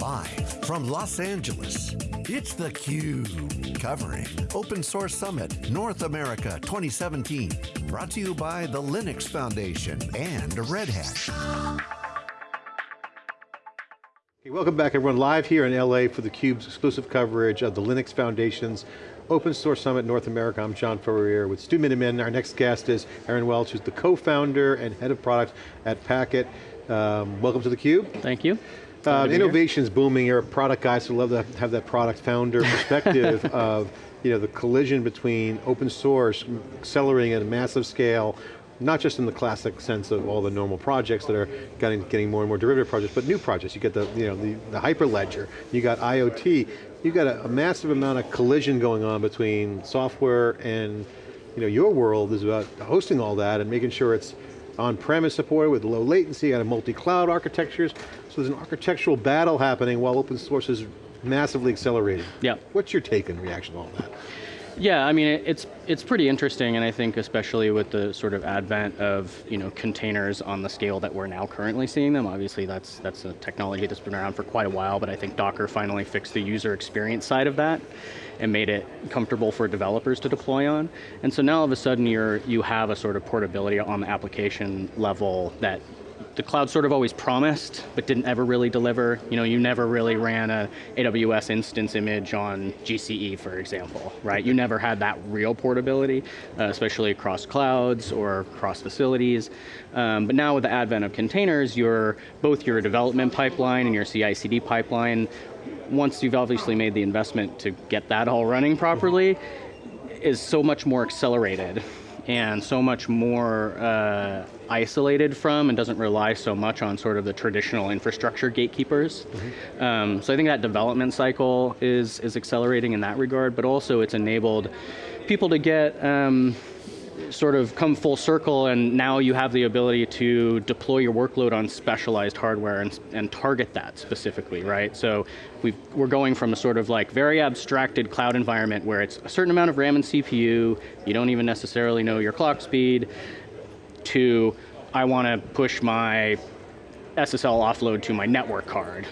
Live from Los Angeles, it's theCUBE, covering Open Source Summit North America 2017. Brought to you by the Linux Foundation and Red Hat. Okay, welcome back everyone, live here in LA for theCUBE's exclusive coverage of the Linux Foundation's Open Source Summit North America. I'm John Furrier with Stu Miniman. Our next guest is Aaron Welch, who's the co-founder and head of product at Packet. Um, welcome to theCUBE. Thank you. Uh, innovation's booming, you're a product guy, so love to have that product founder perspective of you know, the collision between open source, accelerating at a massive scale, not just in the classic sense of all the normal projects that are getting, getting more and more derivative projects, but new projects. You get the, you know, the, the Hyperledger, you got IoT, you got a, a massive amount of collision going on between software and you know, your world is about hosting all that and making sure it's on-premise support with low latency, out of multi-cloud architectures. So there's an architectural battle happening while open source is massively accelerating. Yeah. What's your take and reaction to all that? Yeah, I mean, it's it's pretty interesting, and I think especially with the sort of advent of you know containers on the scale that we're now currently seeing them. Obviously, that's that's a technology that's been around for quite a while, but I think Docker finally fixed the user experience side of that and made it comfortable for developers to deploy on. And so now all of a sudden you're you have a sort of portability on the application level that the cloud sort of always promised, but didn't ever really deliver. You know, you never really ran a AWS instance image on GCE, for example, right? You never had that real portability, uh, especially across clouds or across facilities. Um, but now with the advent of containers, your, both your development pipeline and your CI/CD pipeline, once you've obviously made the investment to get that all running properly, is so much more accelerated and so much more uh, isolated from and doesn't rely so much on sort of the traditional infrastructure gatekeepers. Mm -hmm. um, so I think that development cycle is, is accelerating in that regard, but also it's enabled people to get um, sort of come full circle and now you have the ability to deploy your workload on specialized hardware and, and target that specifically, right? So we are going from a sort of like very abstracted cloud environment where it's a certain amount of RAM and CPU, you don't even necessarily know your clock speed, to I want to push my SSL offload to my network card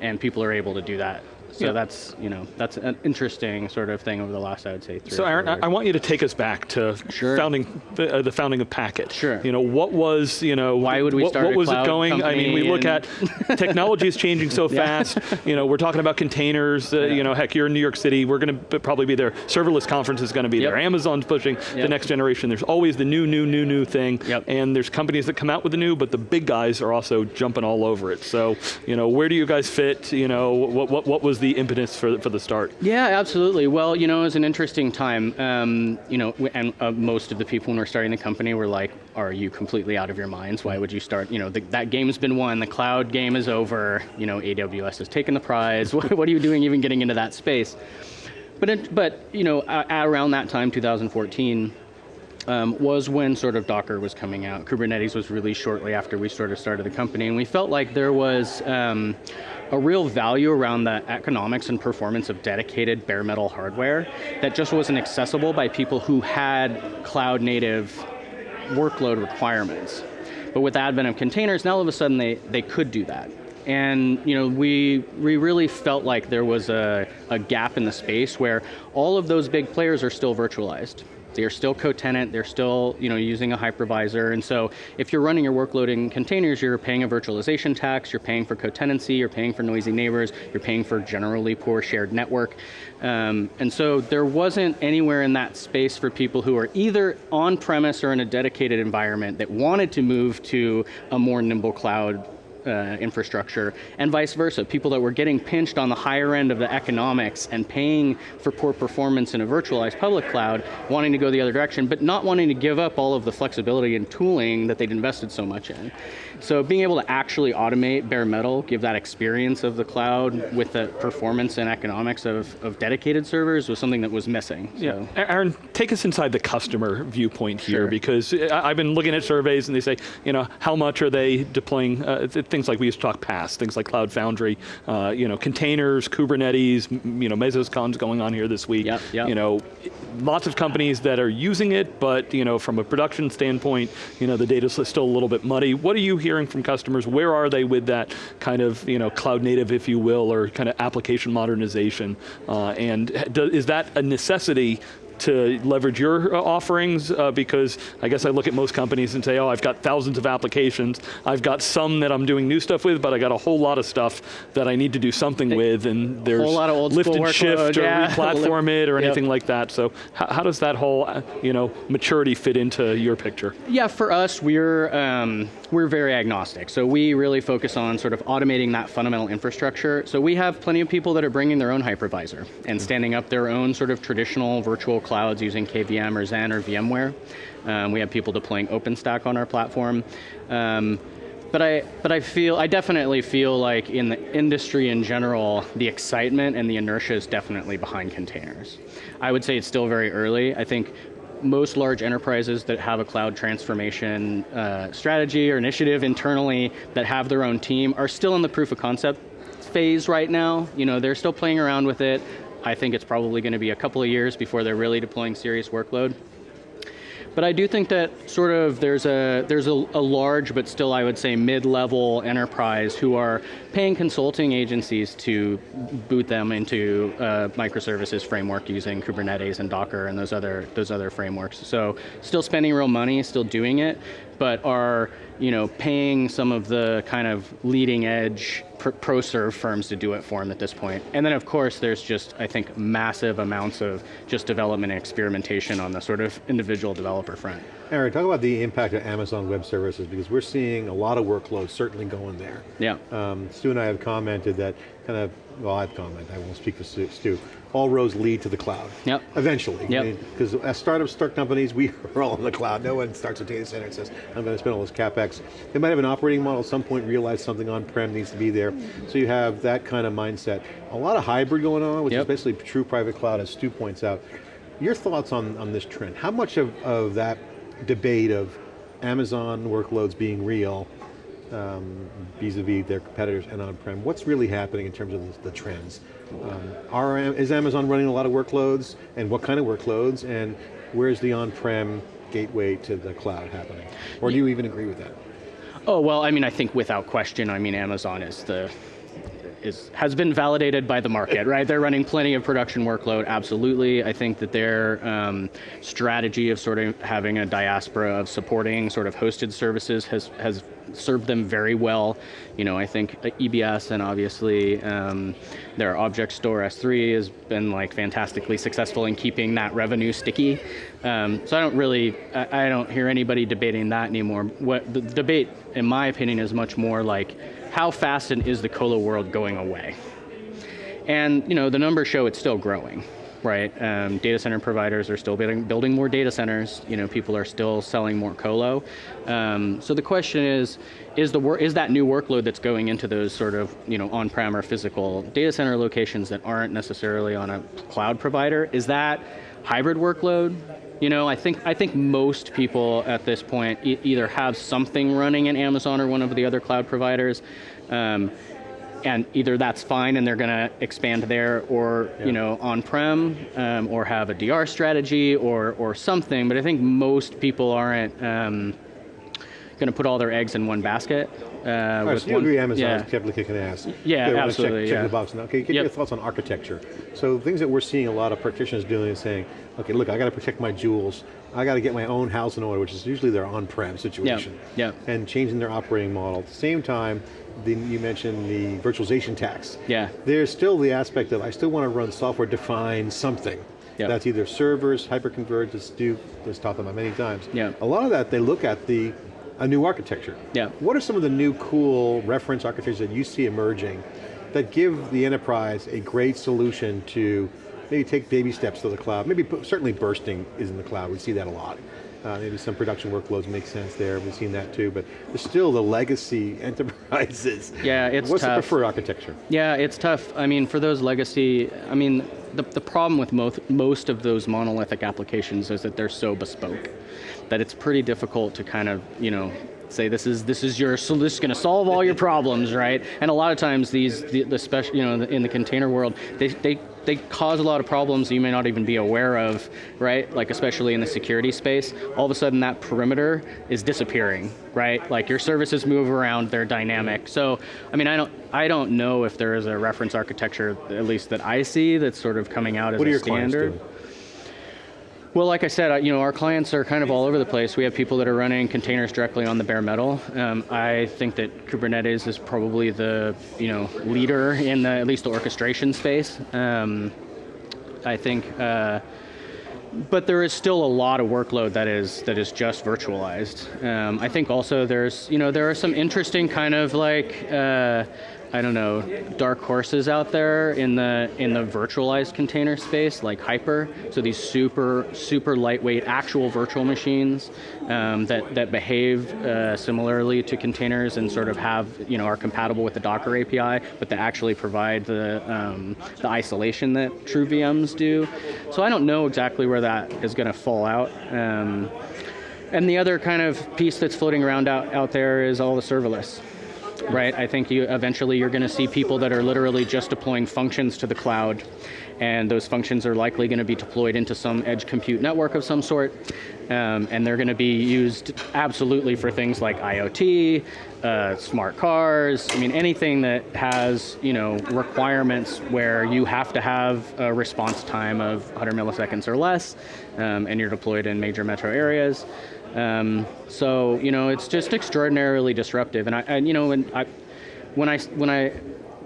and people are able to do that so yeah. that's, you know, that's an interesting sort of thing over the last, I would say, So Aaron, I, I want you to take us back to sure. founding, uh, the founding of Packet. Sure. You know, what was, you know, why would we what, start what was it going? I mean, we look at, technology is changing so fast. You know, we're talking about containers, uh, yeah. you know, heck, you're in New York City, we're going to probably be there. Serverless conference is going to be yep. there. Amazon's pushing yep. the next generation. There's always the new, new, new, new thing. Yep. And there's companies that come out with the new, but the big guys are also jumping all over it. So, you know, where do you guys fit? You know, what, what, what was the impetus for, for the start. Yeah, absolutely. Well, you know, it was an interesting time. Um, you know, and uh, most of the people when we're starting the company were like, are you completely out of your minds? Why would you start, you know, the, that game's been won, the cloud game is over, you know, AWS has taken the prize, what, what are you doing even getting into that space? But, it, but you know, around that time, 2014, um, was when sort of Docker was coming out. Kubernetes was released shortly after we sort of started the company, and we felt like there was um, a real value around the economics and performance of dedicated bare metal hardware that just wasn't accessible by people who had cloud native workload requirements. But with the advent of containers, now all of a sudden they, they could do that. And you know, we, we really felt like there was a, a gap in the space where all of those big players are still virtualized. They're still co-tenant, they're still you know, using a hypervisor, and so if you're running your workload in containers, you're paying a virtualization tax, you're paying for co-tenancy, you're paying for noisy neighbors, you're paying for generally poor shared network. Um, and so there wasn't anywhere in that space for people who are either on-premise or in a dedicated environment that wanted to move to a more nimble cloud uh, infrastructure, and vice versa. People that were getting pinched on the higher end of the economics and paying for poor performance in a virtualized public cloud, wanting to go the other direction, but not wanting to give up all of the flexibility and tooling that they'd invested so much in. So being able to actually automate bare metal, give that experience of the cloud with the performance and economics of, of dedicated servers was something that was missing. So. Yeah, Aaron, take us inside the customer viewpoint here, sure. because I've been looking at surveys and they say, you know, how much are they deploying uh, things like we used to talk past, things like Cloud Foundry, uh, you know, containers, Kubernetes, you know, Mesoscon's going on here this week. Yep, yep. You know, lots of companies that are using it, but you know, from a production standpoint, you know, the data's still a little bit muddy. What are you hearing from customers? Where are they with that kind of, you know, cloud native, if you will, or kind of application modernization? Uh, and is that a necessity to leverage your uh, offerings uh, because I guess I look at most companies and say, oh, I've got thousands of applications. I've got some that I'm doing new stuff with, but I got a whole lot of stuff that I need to do something with and there's whole lot of old lift and workload, shift or yeah. replatform it or Yep. anything like that. So how, how does that whole uh, you know, maturity fit into your picture? Yeah, for us, we're um, we're very agnostic. So we really focus on sort of automating that fundamental infrastructure. So we have plenty of people that are bringing their own hypervisor and standing up their own sort of traditional virtual clouds using KVM or Xen or VMware. Um, we have people deploying OpenStack on our platform. Um, but I, but I feel, I definitely feel like in the industry in general, the excitement and the inertia is definitely behind containers. I would say it's still very early. I think most large enterprises that have a cloud transformation uh, strategy or initiative internally that have their own team are still in the proof of concept phase right now. You know, they're still playing around with it. I think it's probably going to be a couple of years before they're really deploying serious workload. But I do think that sort of there's a there's a, a large but still I would say mid-level enterprise who are paying consulting agencies to boot them into a microservices framework using Kubernetes and Docker and those other those other frameworks. So still spending real money, still doing it, but are you know paying some of the kind of leading edge pro serve firms to do it for them at this point. And then of course there's just I think massive amounts of just development and experimentation on the sort of individual developer front. Aaron, talk about the impact of Amazon Web Services because we're seeing a lot of workloads certainly going there. Yeah. Um, Stu and I have commented that kind of, well I've commented, I won't speak for Stu, all roads lead to the cloud. Yep. Eventually. Yep. Because as startups start companies, we are all in the cloud. No one starts a data center and says, I'm going to spend all this CapEx. They might have an operating model at some point, realize something on-prem needs to be there. So you have that kind of mindset. A lot of hybrid going on, which Yep. is basically true private cloud, as Stu points out. Your thoughts on, on this trend? How much of, of that debate of Amazon workloads being real um, vis-a-vis their competitors and on-prem, what's really happening in terms of the, the trends? Um, are, is Amazon running a lot of workloads, and what kind of workloads, and where's the on-prem gateway to the cloud happening? Or do you even agree with that? Oh, well, I mean, I think without question, I mean, Amazon is the, is, has been validated by the market, right? They're running plenty of production workload, absolutely. I think that their um, strategy of sort of having a diaspora of supporting sort of hosted services has, has served them very well. You know, I think EBS and obviously um, their Object Store S3 has been like fantastically successful in keeping that revenue sticky. Um, so I don't really, I, I don't hear anybody debating that anymore. What the debate, in my opinion, is much more like how fast is the colo world going away? And you know, the numbers show it's still growing, right? Um, data center providers are still building, building more data centers. You know, people are still selling more colo. Um, so the question is, is the is that new workload that's going into those sort of you know on-prem or physical data center locations that aren't necessarily on a cloud provider? Is that hybrid workload? You know, I think I think most people at this point e- either have something running in Amazon or one of the other cloud providers, um, and either that's fine and they're going to expand there, or Yeah. you know, on-prem, um, or have a DR strategy or or something. But I think most people aren't um, going to put all their eggs in one basket. Uh, right, with so you one- agree Amazon yeah. is kicking ass. Yeah, Okay, absolutely, Check, check yeah. the box now. Okay, get Yep. your thoughts on architecture. So things that we're seeing a lot of practitioners doing is saying, okay, look, I got to protect my jewels. I got to get my own house in order, which is usually their on-prem situation. yeah. yeah. And changing their operating model. At the same time, the, you mentioned the virtualization tax. Yeah. There's still the aspect of, I still want to run software-defined something. Yeah. That's either servers, hyperconverged, as Stu has talked about many times. Yeah. A lot of that, they look at the a new architecture. Yeah. What are some of the new cool reference architectures that you see emerging that give the enterprise a great solution to maybe take baby steps to the cloud? Maybe certainly bursting is in the cloud. We see that a lot. Uh, maybe some production workloads make sense there. We've seen that too. But there's still the legacy enterprises. Yeah, it's What's tough. the preferred architecture? Yeah, it's tough. I mean, for those legacy, I mean, the, the problem with most, most of those monolithic applications is that they're so bespoke that it's pretty difficult to kind of, you know, say this is this is your so this is going to solve all your problems, right? And a lot of times these the, the special you know in the container world they they they cause a lot of problems you may not even be aware of, right? Like especially in the security space, all of a sudden that perimeter is disappearing, right? Like your services move around, they're dynamic. So, I mean, I don't, I don't know if there is a reference architecture, at least that I see, that's sort of coming out as what a standard. Well, like I said, you know, our clients are kind of all over the place. We have people that are running containers directly on the bare metal. Um, I think that Kubernetes is probably the, you know, leader in the, at least the orchestration space. Um, I think, uh, but there is still a lot of workload that is that is just virtualized. Um, I think also there's, you know, there are some interesting kind of like. Uh, I don't know, dark horses out there in the in the virtualized container space, like Hyper. So these super super lightweight actual virtual machines um, that that behave uh, similarly to containers and sort of have you know are compatible with the Docker API, but that actually provide the um, the isolation that true VMs do. So I don't know exactly where that is going to fall out. Um, and the other kind of piece that's floating around out, out there is all the serverless right? I think you eventually you're going to see people that are literally just deploying functions to the cloud, and those functions are likely going to be deployed into some edge compute network of some sort, um, and they're going to be used absolutely for things like IoT, uh, smart cars. I mean, anything that has you know requirements where you have to have a response time of 100 milliseconds or less, um, and you're deployed in major metro areas. Um, so you know, it's just extraordinarily disruptive. And I, and, you know, when I, when I, when I,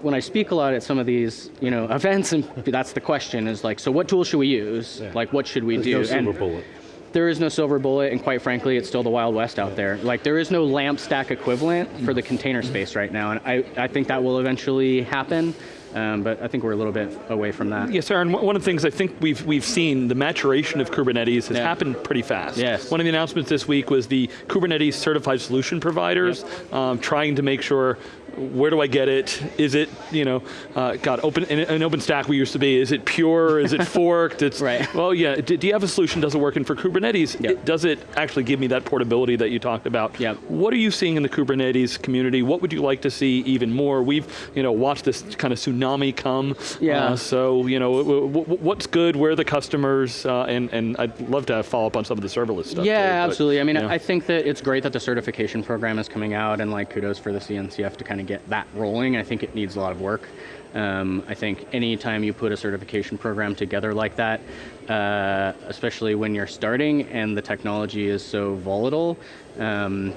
when I speak a lot at some of these, you know, events, and that's the question is like, so what tool should we use? Yeah. Like, what should we There's do? No silver and bullet. There is no silver bullet, and quite frankly, it's still the wild west out there. Like, there is no LAMP stack equivalent for the container space right now, and I, I think that will eventually happen. Um, but I think we're a little bit away from that. Yes, Aaron, one of the things I think we've, we've seen, the maturation of Kubernetes has yeah. happened pretty fast. Yes. One of the announcements this week was the Kubernetes certified solution providers yep. um, trying to make sure where do I get it? Is it, you know, uh, God, open, in an OpenStack we used to be, is it pure, is it forked? It's, right. Well, yeah, do, do, you have a solution, does it work? And for Kubernetes, yep. it, does it actually give me that portability that you talked about? Yep. What are you seeing in the Kubernetes community? What would you like to see even more? We've, you know, watched this kind of tsunami come. Yeah. Uh, so, you know, what's good, where are the customers, uh, and, and I'd love to have follow up on some of the serverless stuff. Yeah, too, absolutely. But, I mean, yeah. I think that it's great that the certification program is coming out and like kudos for the CNCF to kind of get that rolling I think it needs a lot of work. Um, I think anytime you put a certification program together like that, uh, especially when you're starting and the technology is so volatile, um,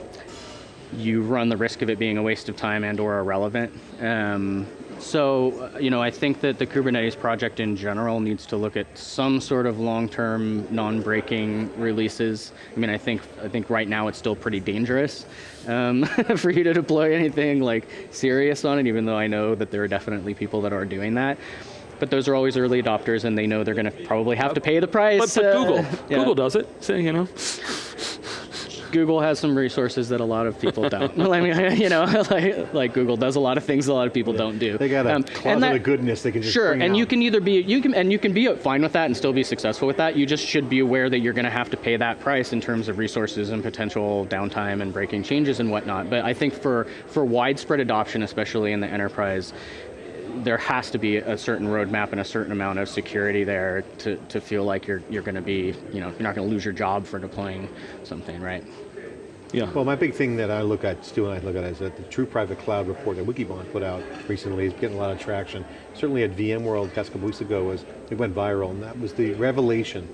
you run the risk of it being a waste of time and or irrelevant. Um, so, you know, I think that the Kubernetes project in general needs to look at some sort of long-term non-breaking releases. I mean, I think I think right now it's still pretty dangerous um, for you to deploy anything like serious on it, even though I know that there are definitely people that are doing that but those are always early adopters and they know they're going to probably have to pay the price. But, but uh, Google, yeah. Google does it, so, you know. Google has some resources that a lot of people don't. I mean, you know, like, like, Google does a lot of things a lot of people yeah. don't do. They got a um, closet that, of goodness they can just sure, and out. you can either be you can and you can be fine with that and still be successful with that. You just should be aware that you're going to have to pay that price in terms of resources and potential downtime and breaking changes and whatnot. But I think for for widespread adoption, especially in the enterprise, there has to be a certain roadmap and a certain amount of security there to, to feel like you're, you're going to be, you know, you're not going to lose your job for deploying something, right? Yeah. Well, my big thing that I look at, Stu and I look at is that the True Private Cloud report that Wikibon put out recently is getting a lot of traction. Certainly at VMworld a couple weeks ago, was it went viral, and that was the revelation.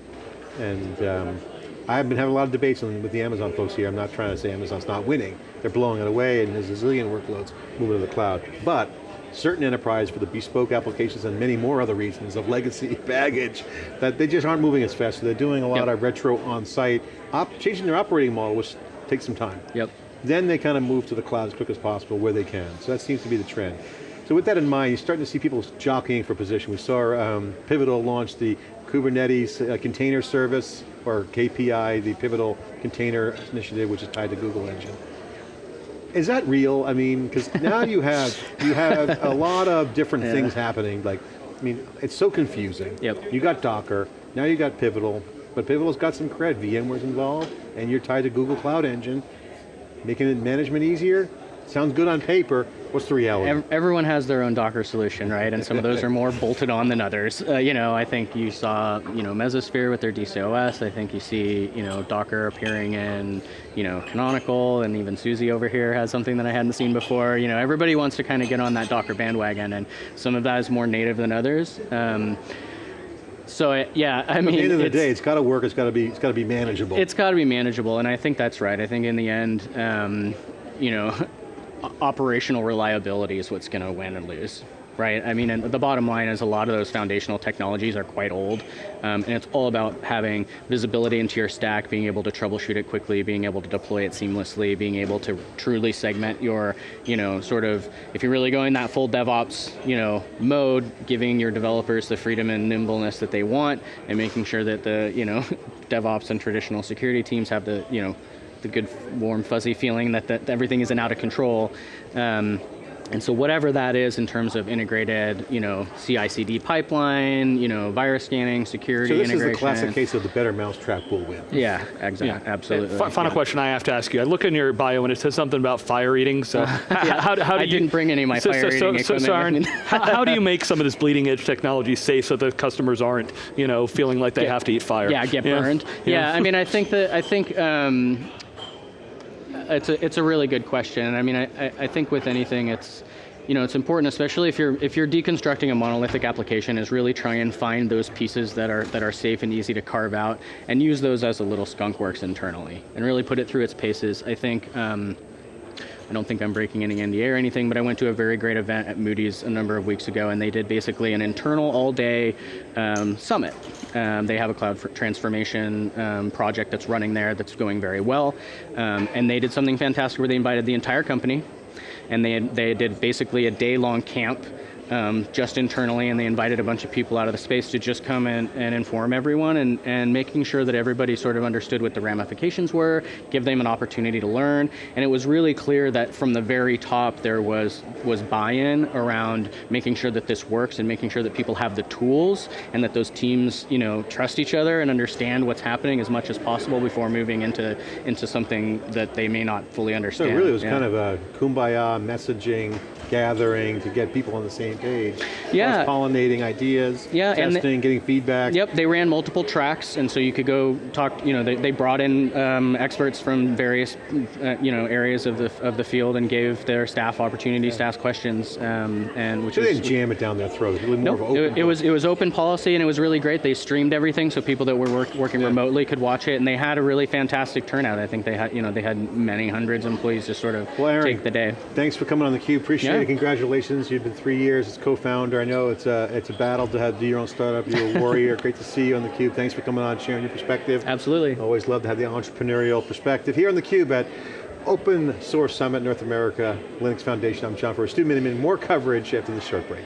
And um, I've been having a lot of debates with the Amazon folks here. I'm not trying to say Amazon's not winning. They're blowing it away, and there's a zillion workloads moving to the cloud. But certain enterprise for the bespoke applications and many more other reasons of legacy baggage that they just aren't moving as fast. So they're doing a lot yep. of retro on-site, changing their operating model, which takes some time. Yep. Then they kind of move to the cloud as quick as possible where they can. So that seems to be the trend. So with that in mind, you're starting to see people jockeying for position. We saw um, Pivotal launch the Kubernetes uh, container service, or KPI, the Pivotal Container Initiative, which is tied to Google Engine. Is that real? I mean, because now you have you have a lot of different yeah. things happening. Like, I mean, it's so confusing. Yep. You got Docker, now you got Pivotal, but Pivotal's got some cred, VMware's involved, and you're tied to Google Cloud Engine. making it management easier? Sounds good on paper, what's the reality? Everyone has their own Docker solution, right? And some of those are more bolted on than others. Uh, you know, I think you saw, you know, Mesosphere with their DCOS. I think you see, you know, Docker appearing in, you know, Canonical, and even SUSE over here has something that I hadn't seen before. You know, everybody wants to kind of get on that Docker bandwagon, and some of that is more native than others. Um, so I- yeah, I mean, At the end of the it's- day, it's got to work, it's got to be, it's got to be manageable. it's got to be manageable, and I think that's right. I think in the end, um, you know, operational reliability is what's going to win and lose, right? I mean, and the bottom line is a lot of those foundational technologies are quite old, um, and it's all about having visibility into your stack, being able to troubleshoot it quickly, being able to deploy it seamlessly, being able to truly segment your, you know, sort of, if you're really going that full DevOps, you know, mode, giving your developers the freedom and nimbleness that they want, and making sure that the, you know, DevOps and traditional security teams have the, you know, the good warm fuzzy feeling that, that everything isn't out of control. Um, and so whatever that is in terms of integrated, you know, CI/CD pipeline, you know, virus scanning, security So this is integration. the classic case of the better mousetrap will win. Yeah, exactly, absolutely. Fi- Final yeah. question I have to ask you. I look in your bio and it says something about fire eating. So how, how, how do I you, didn't bring any of my so, fire so, so, eating so, so equipment with Aaron, how, how do you make some of this bleeding edge technology safe so the customers aren't, you know, feeling like they Get- have to eat fire? Yeah, get burned. Yeah, I mean, I think that I think um, it's a it's a really good question. And I mean, I, I, I think with anything, it's you know it's important, especially if you're if you're deconstructing a monolithic application, is really try and find those pieces that are that are safe and easy to carve out, and use those as a little skunk works internally, and really put it through its paces. I think. Um, I don't think I'm breaking any NDA or anything, but I went to a very great event at Moody's a number of weeks ago, and they did basically an internal all-day um, summit. Um, they have a cloud transformation um, project that's running there that's going very well, um, and they did something fantastic where they invited the entire company, and they they did basically a day-long camp. Um, just internally, and they invited a bunch of people out of the space to just come in and inform everyone, and, and making sure that everybody sort of understood what the ramifications were, give them an opportunity to learn, and it was really clear that from the very top there was was buy-in around making sure that this works and making sure that people have the tools and that those teams, you know, trust each other and understand what's happening as much as possible before moving into into something that they may not fully understand. So understand. it really was Yeah. kind of a kumbaya messaging, gathering to get people on the same page. Yeah. Cross-pollinating ideas, Yeah, and testing, getting feedback. Yep, they ran multiple tracks, and so you could go talk. You know, they, they brought in um, experts from various, uh, you know, areas of the of the field and gave their staff opportunities to ask questions, um, and which So they didn't jam it down their throat, really Nope, of an open it, it was it was open policy and it was really great. They streamed everything so people that were work, working remotely could watch it, and they had a really fantastic turnout. I think they had you know they had many hundreds of employees just sort of Well, Aaron, take the day. Thanks for coming on theCUBE, appreciate Yeah. Congratulations. You've been three years as co-founder. I know it's a, it's a battle to have do your own startup, you're a warrior. Great to see you on theCUBE. Thanks for coming on, sharing your perspective. Absolutely. Always love to have the entrepreneurial perspective. Here on theCUBE at Open Source Summit North America, Linux Foundation, I'm John Furrier, Stu Miniman. More coverage after this short break.